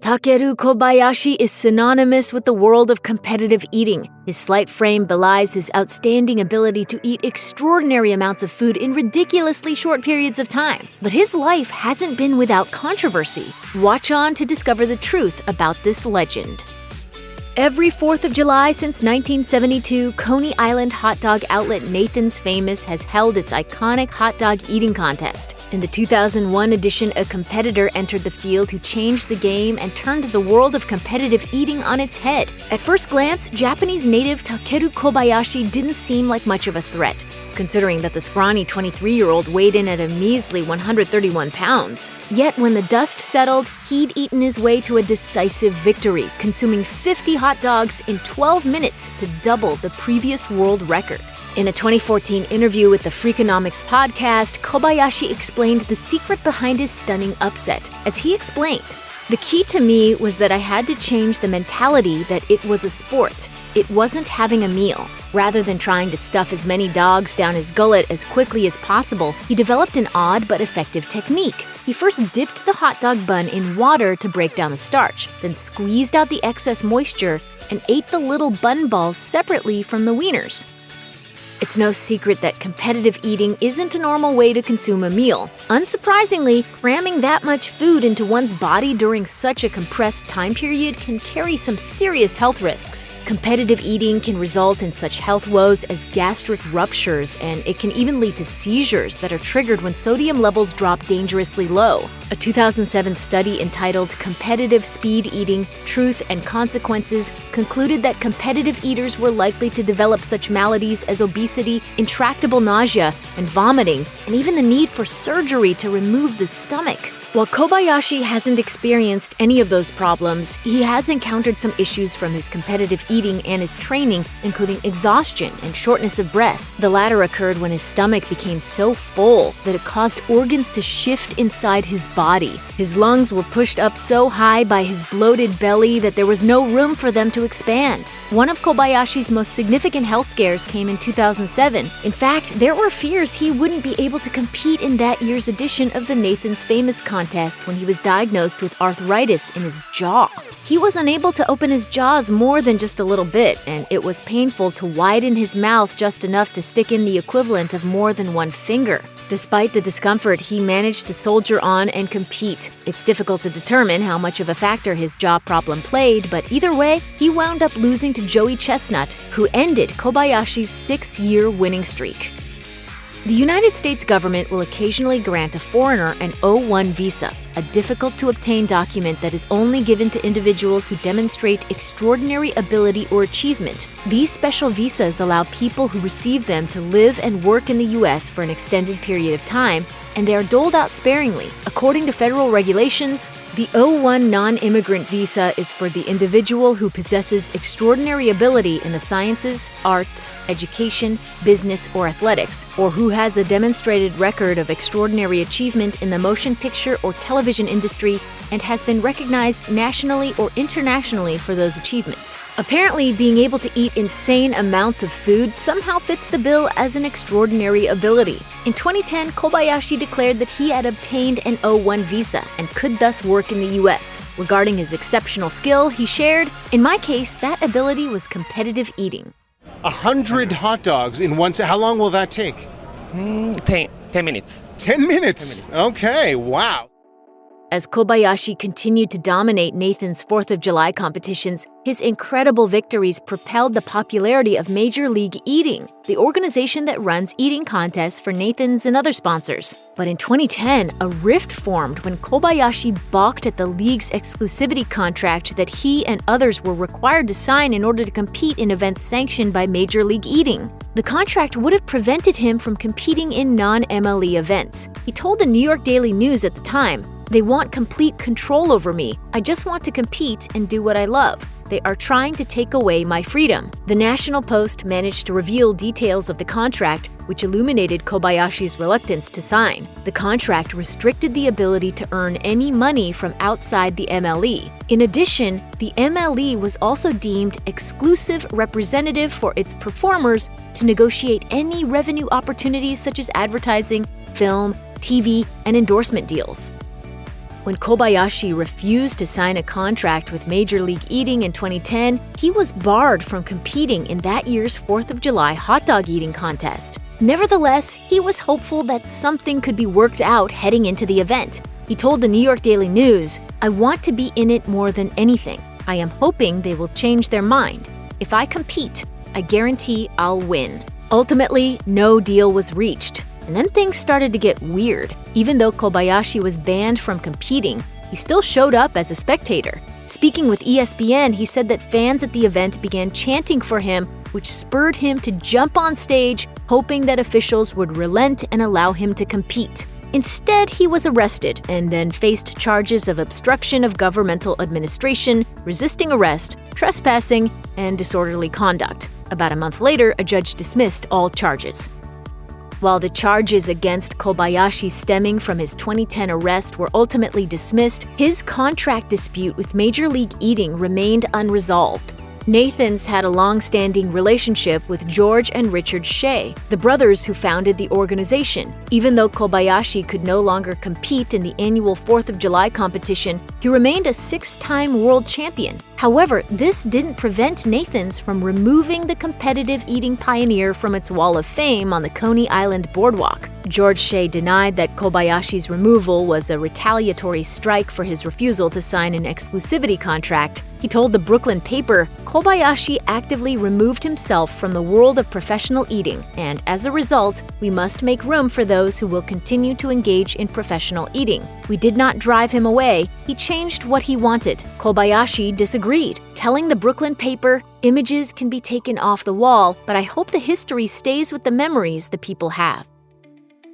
Takeru Kobayashi is synonymous with the world of competitive eating. His slight frame belies his outstanding ability to eat extraordinary amounts of food in ridiculously short periods of time. But his life hasn't been without controversy. Watch on to discover the truth about this legend. Every 4th of July since 1972, Coney Island hot dog outlet Nathan's Famous has held its iconic hot dog eating contest. In the 2001 edition, a competitor entered the field who changed the game and turned the world of competitive eating on its head. At first glance, Japanese native Takeru Kobayashi didn't seem like much of a threat, considering that the scrawny 23 year old weighed in at a measly 131 pounds. Yet when the dust settled, he'd eaten his way to a decisive victory, consuming 50 hot dogs in 12 minutes to double the previous world record. In a 2014 interview with the Freakonomics podcast, Kobayashi explained the secret behind his stunning upset. As he explained, the key to me was that I had to change the mentality that it was a sport. It wasn't having a meal. Rather than trying to stuff as many dogs down his gullet as quickly as possible, he developed an odd but effective technique. He first dipped the hot dog bun in water to break down the starch, then squeezed out the excess moisture and ate the little bun balls separately from the wieners. It's no secret that competitive eating isn't a normal way to consume a meal. Unsurprisingly, cramming that much food into one's body during such a compressed time period can carry some serious health risks. Competitive eating can result in such health woes as gastric ruptures, and it can even lead to seizures that are triggered when sodium levels drop dangerously low. A 2007 study entitled Competitive Speed Eating Truth and Consequences concluded that competitive eaters were likely to develop such maladies as obesity, intractable nausea, and vomiting, and even the need for surgery to remove the stomach. While Kobayashi hasn't experienced any of those problems, he has encountered some issues from his competitive eating and his training, including exhaustion and shortness of breath. The latter occurred when his stomach became so full that it caused organs to shift inside his body. His lungs were pushed up so high by his bloated belly that there was no room for them to expand. One of Kobayashi's most significant health scares came in 2007. In fact, there were fears he wouldn't be able to compete in that year's edition of the Nathan's Famous contest when he was diagnosed with arthritis in his jaw. He was unable to open his jaws more than just a little bit, and it was painful to widen his mouth just enough to stick in the equivalent of more than one finger. Despite the discomfort, he managed to soldier on and compete. It's difficult to determine how much of a factor his jaw problem played, but either way, he wound up losing to Joey Chestnut, who ended Kobayashi's six year winning streak. The United States government will occasionally grant a foreigner an O1 visa, a difficult to obtain document that is only given to individuals who demonstrate extraordinary ability or achievement. These special visas allow people who receive them to live and work in the U.S. for an extended period of time, and they are doled out sparingly. According to federal regulations, the O1 non immigrant visa is for the individual who possesses extraordinary ability in the sciences, art, education, business, or athletics, or who has a demonstrated record of extraordinary achievement in the motion picture or television industry and has been recognized nationally or internationally for those achievements. Apparently, being able to eat insane amounts of food somehow fits the bill as an extraordinary ability. In 2010, Kobayashi declared that he had obtained an O1 visa and could thus work in the US. Regarding his exceptional skill, he shared, In my case, that ability was competitive eating. A hundred hot dogs in one. How long will that take? Mm, ten, 10 minutes. 10 minutes. 10 minutes. Okay, wow. As Kobayashi continued to dominate Nathan's 4th of July competitions, his incredible victories propelled the popularity of Major League Eating, the organization that runs eating contests for Nathan's and other sponsors. But in 2010, a rift formed when Kobayashi balked at the league's exclusivity contract that he and others were required to sign in order to compete in events sanctioned by Major League Eating. The contract would have prevented him from competing in non MLE events. He told the New York Daily News at the time, they want complete control over me. I just want to compete and do what I love. They are trying to take away my freedom. The National Post managed to reveal details of the contract, which illuminated Kobayashi's reluctance to sign. The contract restricted the ability to earn any money from outside the MLE. In addition, the MLE was also deemed exclusive representative for its performers to negotiate any revenue opportunities such as advertising, film, TV, and endorsement deals. When Kobayashi refused to sign a contract with Major League Eating in 2010, he was barred from competing in that year's 4th of July hot dog eating contest. Nevertheless, he was hopeful that something could be worked out heading into the event. He told the New York Daily News, I want to be in it more than anything. I am hoping they will change their mind. If I compete, I guarantee I'll win. Ultimately, no deal was reached. And then things started to get weird. Even though Kobayashi was banned from competing, he still showed up as a spectator. Speaking with ESPN, he said that fans at the event began chanting for him, which spurred him to jump on stage, hoping that officials would relent and allow him to compete. Instead, he was arrested and then faced charges of obstruction of governmental administration, resisting arrest, trespassing, and disorderly conduct. About a month later, a judge dismissed all charges. While the charges against Kobayashi stemming from his 2010 arrest were ultimately dismissed, his contract dispute with Major League Eating remained unresolved. Nathan's had a long-standing relationship with George and Richard Shea, the brothers who founded the organization. Even though Kobayashi could no longer compete in the annual 4th of July competition, he remained a six-time world champion. However, this didn't prevent Nathan's from removing the competitive eating pioneer from its wall of fame on the Coney Island boardwalk. George Shea denied that Kobayashi's removal was a retaliatory strike for his refusal to sign an exclusivity contract. He told the Brooklyn paper, Kobayashi actively removed himself from the world of professional eating, and as a result, we must make room for those who will continue to engage in professional eating. We did not drive him away, he changed what he wanted. Kobayashi disagreed, telling the Brooklyn paper, Images can be taken off the wall, but I hope the history stays with the memories the people have.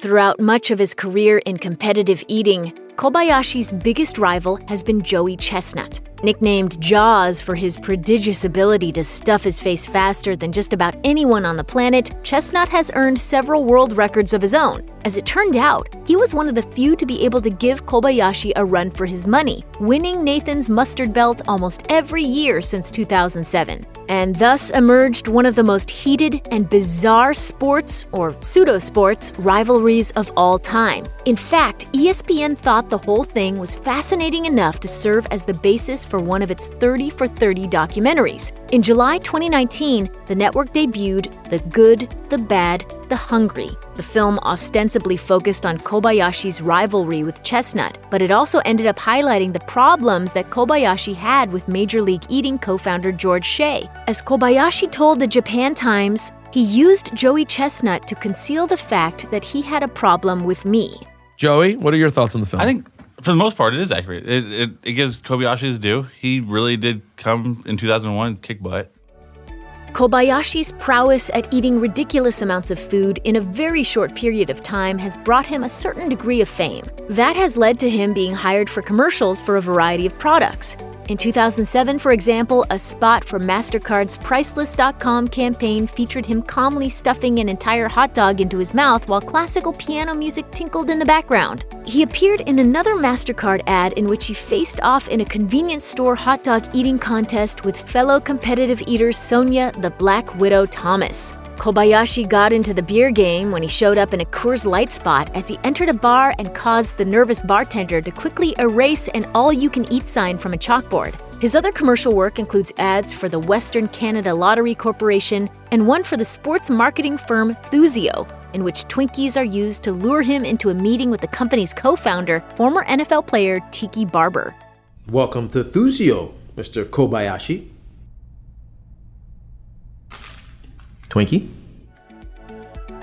Throughout much of his career in competitive eating, Kobayashi's biggest rival has been Joey Chestnut. Nicknamed Jaws for his prodigious ability to stuff his face faster than just about anyone on the planet, Chestnut has earned several world records of his own. As it turned out, he was one of the few to be able to give Kobayashi a run for his money, winning Nathan's mustard belt almost every year since 2007 and thus emerged one of the most heated and bizarre sports, or pseudo-sports, rivalries of all time. In fact, ESPN thought the whole thing was fascinating enough to serve as the basis for one of its 30 for 30 documentaries. In July 2019, the network debuted The Good, the Bad, the Hungry. The film ostensibly focused on Kobayashi's rivalry with Chestnut, but it also ended up highlighting the problems that Kobayashi had with Major League Eating co founder George Shea. As Kobayashi told the Japan Times, he used Joey Chestnut to conceal the fact that he had a problem with me. Joey, what are your thoughts on the film? I think for the most part, it is accurate. It, it, it gives Kobayashi his due. He really did come in 2001 kick butt. Kobayashi's prowess at eating ridiculous amounts of food in a very short period of time has brought him a certain degree of fame. That has led to him being hired for commercials for a variety of products. In 2007, for example, a spot for MasterCard's Priceless.com campaign featured him calmly stuffing an entire hot dog into his mouth while classical piano music tinkled in the background. He appeared in another MasterCard ad in which he faced off in a convenience store hot dog eating contest with fellow competitive eater Sonya the Black Widow Thomas. Kobayashi got into the beer game when he showed up in a Coors Light spot as he entered a bar and caused the nervous bartender to quickly erase an all-you-can-eat sign from a chalkboard. His other commercial work includes ads for the Western Canada Lottery Corporation and one for the sports marketing firm Thuzio, in which Twinkies are used to lure him into a meeting with the company's co-founder, former NFL player Tiki Barber. Welcome to Thuzio, Mr. Kobayashi. Twinkie?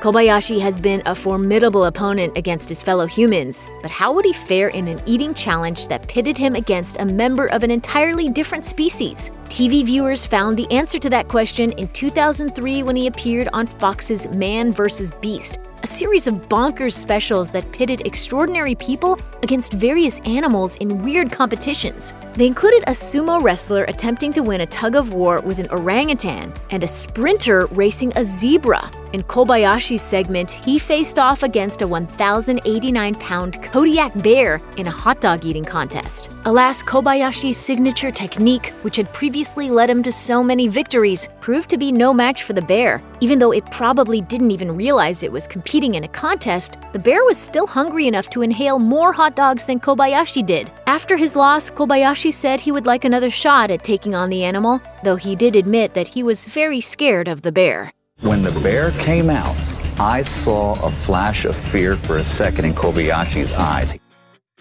Kobayashi has been a formidable opponent against his fellow humans, but how would he fare in an eating challenge that pitted him against a member of an entirely different species? TV viewers found the answer to that question in 2003 when he appeared on Fox's Man vs. Beast, a series of bonkers specials that pitted extraordinary people against various animals in weird competitions. They included a sumo wrestler attempting to win a tug of war with an orangutan and a sprinter racing a zebra. In Kobayashi's segment, he faced off against a 1,089 pound Kodiak bear in a hot dog eating contest. Alas, Kobayashi's signature technique, which had previously led him to so many victories, proved to be no match for the bear. Even though it probably didn't even realize it was competing in a contest, the bear was still hungry enough to inhale more hot dogs than Kobayashi did. After his loss, Kobayashi said he would like another shot at taking on the animal, though he did admit that he was very scared of the bear. When the bear came out, I saw a flash of fear for a second in Kobayashi's eyes.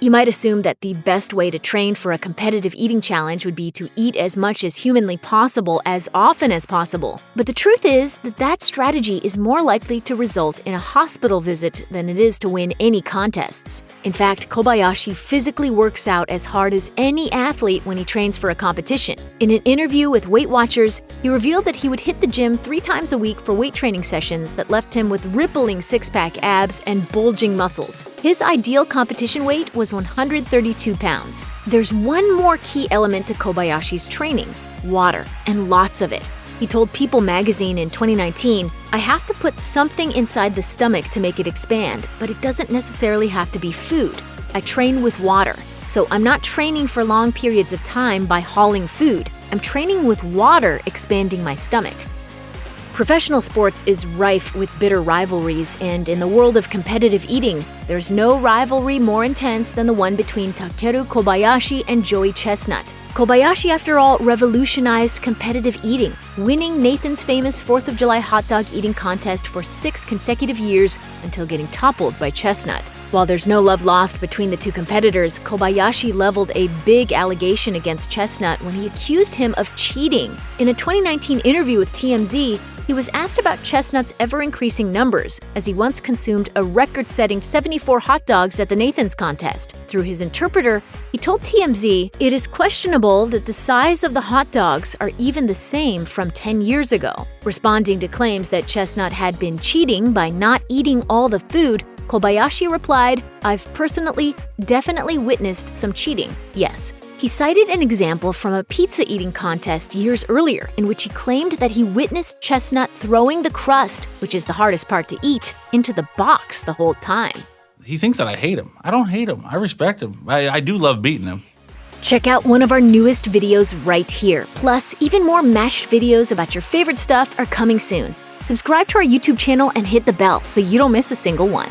You might assume that the best way to train for a competitive eating challenge would be to eat as much as humanly possible as often as possible. But the truth is that that strategy is more likely to result in a hospital visit than it is to win any contests. In fact, Kobayashi physically works out as hard as any athlete when he trains for a competition. In an interview with Weight Watchers, he revealed that he would hit the gym three times a week for weight training sessions that left him with rippling six pack abs and bulging muscles. His ideal competition weight was 132 pounds. There's one more key element to Kobayashi's training water, and lots of it. He told People magazine in 2019, I have to put something inside the stomach to make it expand, but it doesn't necessarily have to be food. I train with water. So I'm not training for long periods of time by hauling food. I'm training with water expanding my stomach. Professional sports is rife with bitter rivalries, and in the world of competitive eating, there's no rivalry more intense than the one between Takeru Kobayashi and Joey Chestnut. Kobayashi, after all, revolutionized competitive eating, winning Nathan's famous 4th of July hot dog eating contest for six consecutive years until getting toppled by Chestnut. While there's no love lost between the two competitors, Kobayashi leveled a big allegation against Chestnut when he accused him of cheating. In a 2019 interview with TMZ, he was asked about Chestnut's ever increasing numbers, as he once consumed a record setting 74 hot dogs at the Nathan's contest. Through his interpreter, he told TMZ it is questionable that the size of the hot dogs are even the same from 10 years ago. Responding to claims that Chestnut had been cheating by not eating all the food, Kobayashi replied, I've personally, definitely witnessed some cheating, yes. He cited an example from a pizza eating contest years earlier in which he claimed that he witnessed Chestnut throwing the crust, which is the hardest part to eat, into the box the whole time. He thinks that I hate him. I don't hate him. I respect him. I, I do love beating him. Check out one of our newest videos right here. Plus, even more mashed videos about your favorite stuff are coming soon. Subscribe to our YouTube channel and hit the bell so you don't miss a single one.